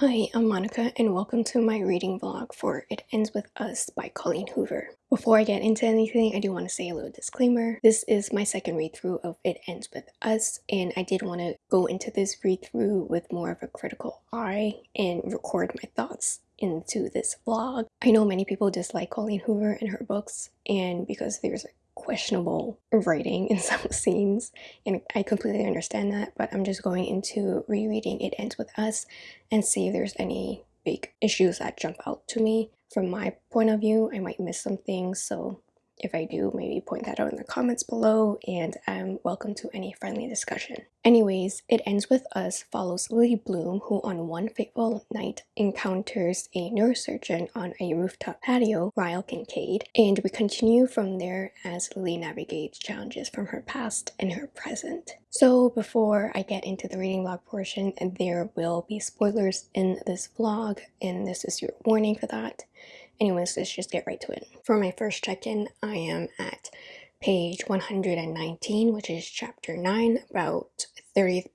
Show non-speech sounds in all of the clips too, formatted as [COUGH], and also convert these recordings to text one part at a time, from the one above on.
Hi, I'm Monica, and welcome to my reading vlog for It Ends With Us by Colleen Hoover. Before I get into anything, I do want to say a little disclaimer. This is my second read through of It Ends With Us, and I did want to go into this read through with more of a critical eye and record my thoughts into this vlog. I know many people dislike Colleen Hoover and her books, and because there's a questionable writing in [LAUGHS] some scenes and I completely understand that but I'm just going into rereading It Ends With Us and see if there's any big issues that jump out to me. From my point of view I might miss some things so if I do, maybe point that out in the comments below and I'm welcome to any friendly discussion. Anyways, It Ends With Us follows Lily Bloom who on one fateful night encounters a neurosurgeon on a rooftop patio, Ryle Kincaid, and we continue from there as Lily navigates challenges from her past and her present. So before I get into the reading log portion, there will be spoilers in this vlog and this is your warning for that. Anyways, let's just get right to it. For my first check-in, I am at page 119, which is chapter 9, about 30%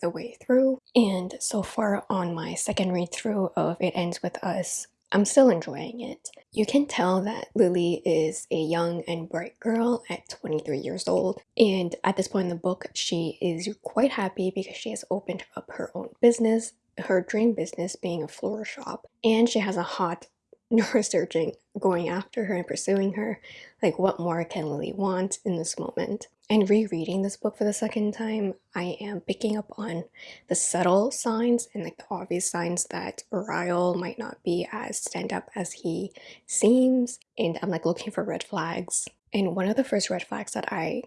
the way through. And so far on my second read through of It Ends With Us, I'm still enjoying it. You can tell that Lily is a young and bright girl at 23 years old, and at this point in the book, she is quite happy because she has opened up her own business, her dream business being a floral shop, and she has a hot [LAUGHS] neurosurgeon going after her and pursuing her. Like, what more can Lily want in this moment? And rereading this book for the second time, I am picking up on the subtle signs and like the obvious signs that Ryle might not be as stand up as he seems. And I'm like looking for red flags. And one of the first red flags that I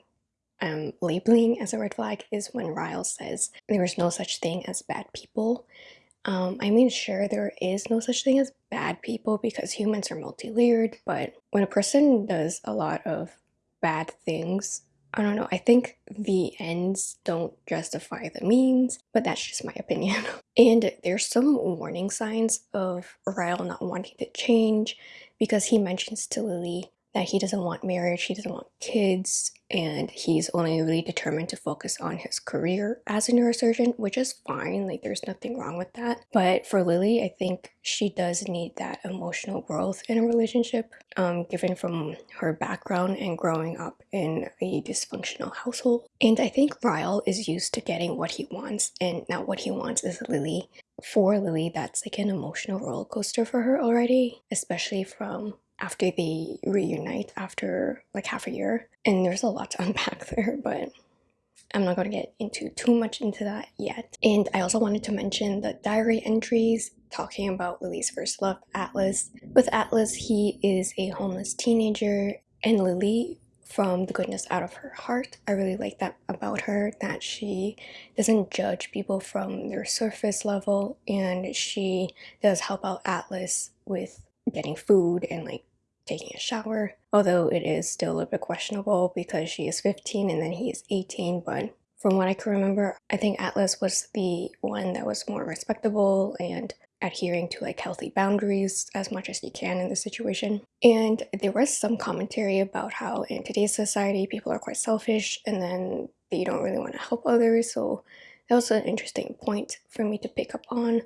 am labeling as a red flag is when Ryle says there is no such thing as bad people. Um, I mean, sure, there is no such thing as bad people because humans are multi-layered, but when a person does a lot of bad things, I don't know, I think the ends don't justify the means, but that's just my opinion. [LAUGHS] and there's some warning signs of Ryle not wanting to change because he mentions to Lily that he doesn't want marriage, he doesn't want kids, and he's only really determined to focus on his career as a neurosurgeon, which is fine, like there's nothing wrong with that. But for Lily, I think she does need that emotional growth in a relationship, um, given from her background and growing up in a dysfunctional household. And I think Ryle is used to getting what he wants, and now what he wants is Lily. For Lily, that's like an emotional roller coaster for her already, especially from after they reunite after like half a year. And there's a lot to [LAUGHS] unpack there, but I'm not going to get into too much into that yet. And I also wanted to mention the diary entries talking about Lily's first love, Atlas. With Atlas, he is a homeless teenager, and Lily, from the goodness out of her heart, I really like that about her, that she doesn't judge people from their surface level, and she does help out Atlas with getting food and like taking a shower. Although it is still a little bit questionable because she is 15 and then he is 18. But from what I can remember, I think Atlas was the one that was more respectable and adhering to like healthy boundaries as much as you can in the situation. And there was some commentary about how in today's society people are quite selfish and then they don't really want to help others. So that was an interesting point for me to pick up on.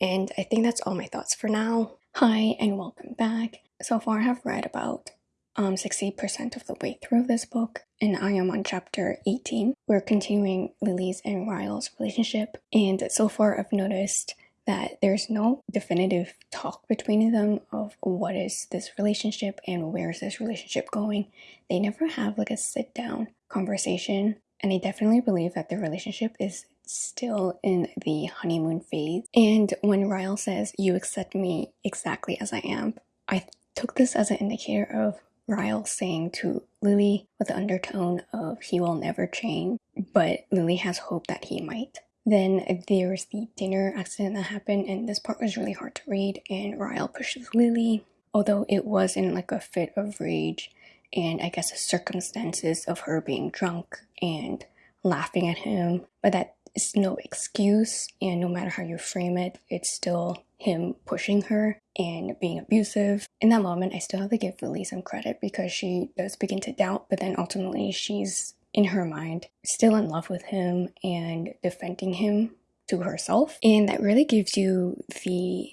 And I think that's all my thoughts for now. Hi and welcome back. So far I have read about um 60% of the way through this book and I am on chapter 18. We're continuing Lily's and Ryle's relationship and so far I've noticed that there's no definitive talk between them of what is this relationship and where is this relationship going. They never have like a sit down conversation and I definitely believe that their relationship is still in the honeymoon phase. And when Ryle says, you accept me exactly as I am, I took this as an indicator of Ryle saying to Lily with the undertone of he will never change, but Lily has hope that he might. Then there's the dinner accident that happened, and this part was really hard to read, and Ryle pushes Lily, although it was in like a fit of rage, and I guess the circumstances of her being drunk and laughing at him, but that is no excuse and no matter how you frame it it's still him pushing her and being abusive in that moment i still have to give lily some credit because she does begin to doubt but then ultimately she's in her mind still in love with him and defending him to herself. And that really gives you the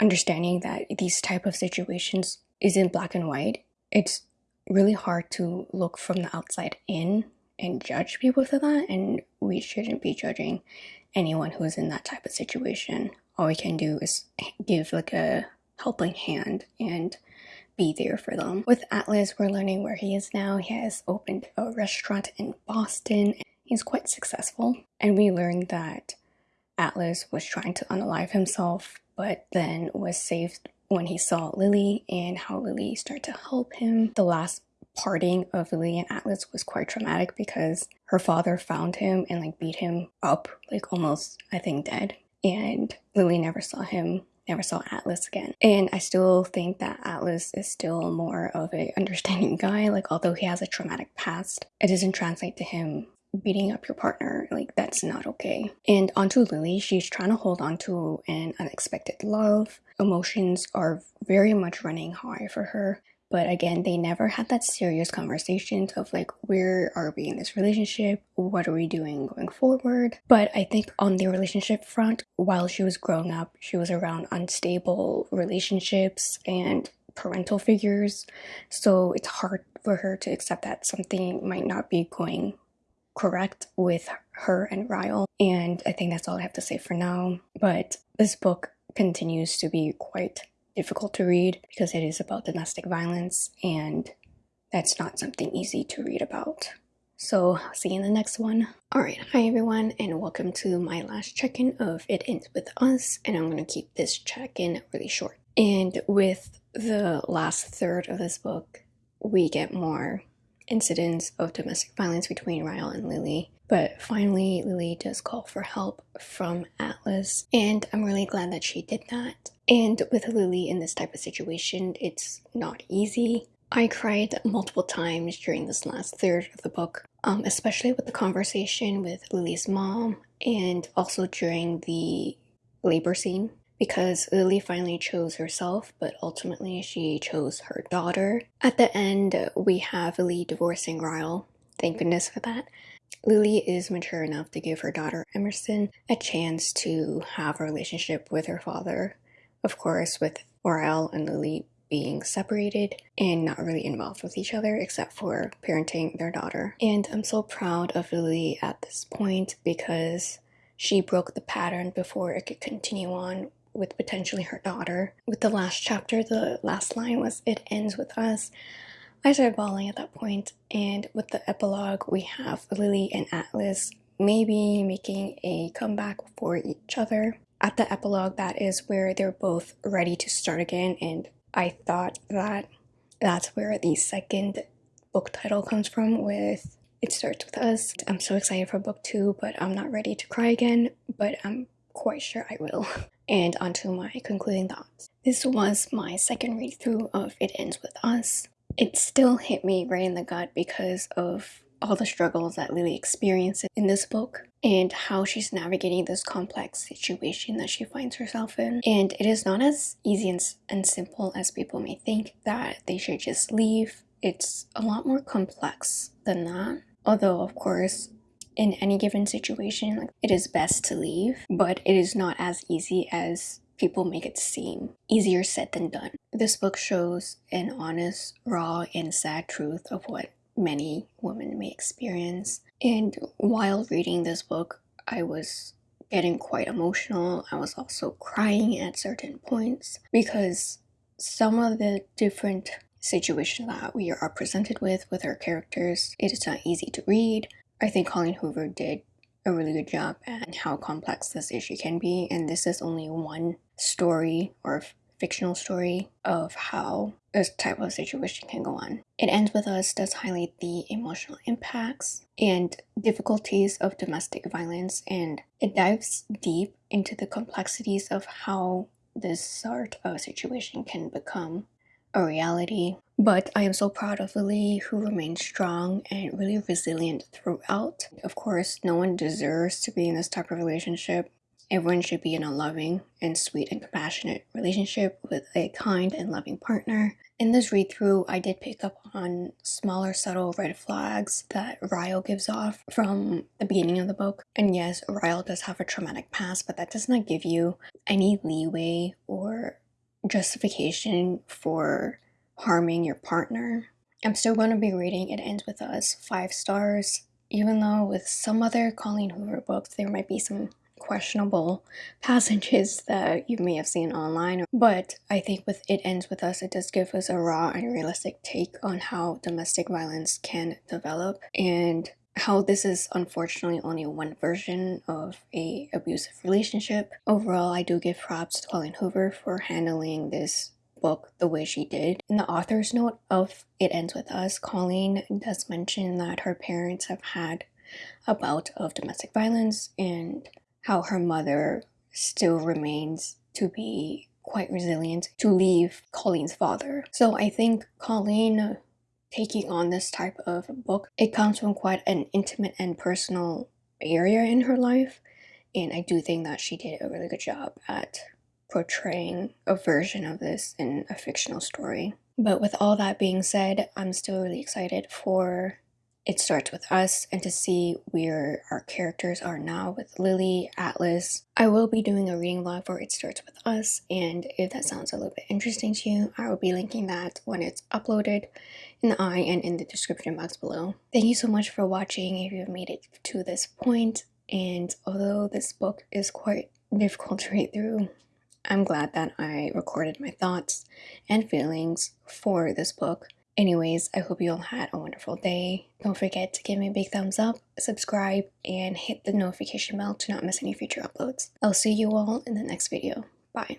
understanding that these type of situations isn't black and white. It's really hard to look from the outside in and judge people for that and we shouldn't be judging anyone who's in that type of situation. All we can do is give like a helping hand and be there for them. With Atlas, we're learning where he is now. He has opened a restaurant in Boston. He's quite successful. And we learned that Atlas was trying to unalive himself, but then was saved when he saw Lily and how Lily started to help him. The last parting of Lily and Atlas was quite traumatic because her father found him and like beat him up, like almost, I think, dead. And Lily never saw him never saw Atlas again. And I still think that Atlas is still more of a understanding guy. Like although he has a traumatic past, it doesn't translate to him beating up your partner. Like that's not okay. And onto Lily, she's trying to hold on to an unexpected love. Emotions are very much running high for her. But again, they never had that serious conversation of like, where are we in this relationship? What are we doing going forward? But I think on the relationship front, while she was growing up, she was around unstable relationships and parental figures. So it's hard for her to accept that something might not be going correct with her and Ryle. And I think that's all I have to say for now. But this book continues to be quite difficult to read because it is about domestic violence and that's not something easy to read about. So, see you in the next one. Alright, hi everyone, and welcome to my last check in of It Ends With Us, and I'm going to keep this check in really short. And with the last third of this book, we get more incidents of domestic violence between Ryle and Lily. But finally, Lily does call for help from Atlas, and I'm really glad that she did that. And with Lily in this type of situation, it's not easy. I cried multiple times during this last third of the book, um, especially with the conversation with Lily's mom and also during the labor scene because Lily finally chose herself, but ultimately she chose her daughter. At the end, we have Lily divorcing Ryle. Thank goodness for that. Lily is mature enough to give her daughter Emerson a chance to have a relationship with her father. Of course, with Ryle and Lily being separated and not really involved with each other except for parenting their daughter. And I'm so proud of Lily at this point because she broke the pattern before it could continue on with potentially her daughter. With the last chapter, the last line was, It ends with us. I started bawling at that point, and with the epilogue, we have Lily and Atlas maybe making a comeback for each other. At the epilogue, that is where they're both ready to start again, and I thought that that's where the second book title comes from with It Starts With Us. I'm so excited for book two, but I'm not ready to cry again, but I'm quite sure I will. [LAUGHS] And onto my concluding thoughts. This was my second read through of It Ends With Us. It still hit me right in the gut because of all the struggles that Lily experiences in this book and how she's navigating this complex situation that she finds herself in. And it is not as easy and, and simple as people may think that they should just leave. It's a lot more complex than that. Although, of course, in any given situation, like, it is best to leave, but it is not as easy as people make it seem. Easier said than done. This book shows an honest, raw, and sad truth of what many women may experience. And while reading this book, I was getting quite emotional. I was also crying at certain points because some of the different situations that we are presented with with our characters, it is not easy to read. I think Colleen Hoover did a really good job at how complex this issue can be, and this is only one story or fictional story of how this type of situation can go on. It ends with us does highlight the emotional impacts and difficulties of domestic violence, and it dives deep into the complexities of how this sort of situation can become a reality. But I am so proud of Lily, who remained strong and really resilient throughout. Of course, no one deserves to be in this type of relationship, everyone should be in a loving and sweet and compassionate relationship with a kind and loving partner. In this read through, I did pick up on smaller, subtle red flags that Ryle gives off from the beginning of the book. And yes, Ryle does have a traumatic past, but that does not give you any leeway or justification for harming your partner. I'm still going to be reading It Ends With Us five stars, even though with some other Colleen Hoover books, there might be some questionable passages [LAUGHS] that you may have seen online. But I think with It Ends With Us, it does give us a raw and realistic take on how domestic violence can develop and how this is unfortunately only one version of a abusive relationship. Overall, I do give props to Colleen Hoover for handling this book the way she did. In the author's note of It Ends With Us, Colleen does mention that her parents have had a bout of domestic violence and how her mother still remains to be quite resilient to leave Colleen's father. So I think Colleen taking on this type of book, it comes from quite an intimate and personal area in her life. And I do think that she did a really good job at portraying a version of this in a fictional story. But with all that being said, I'm still really excited for it starts with us and to see where our characters are now with Lily, Atlas. I will be doing a reading vlog for It Starts With Us and if that sounds a little bit interesting to you, I will be linking that when it's uploaded in the eye and in the description box below. Thank you so much for watching if you've made it to this point and although this book is quite difficult to read through, I'm glad that I recorded my thoughts and feelings for this book. Anyways, I hope you all had a wonderful day. Don't forget to give me a big thumbs up, subscribe, and hit the notification bell to not miss any future uploads. I'll see you all in the next video. Bye.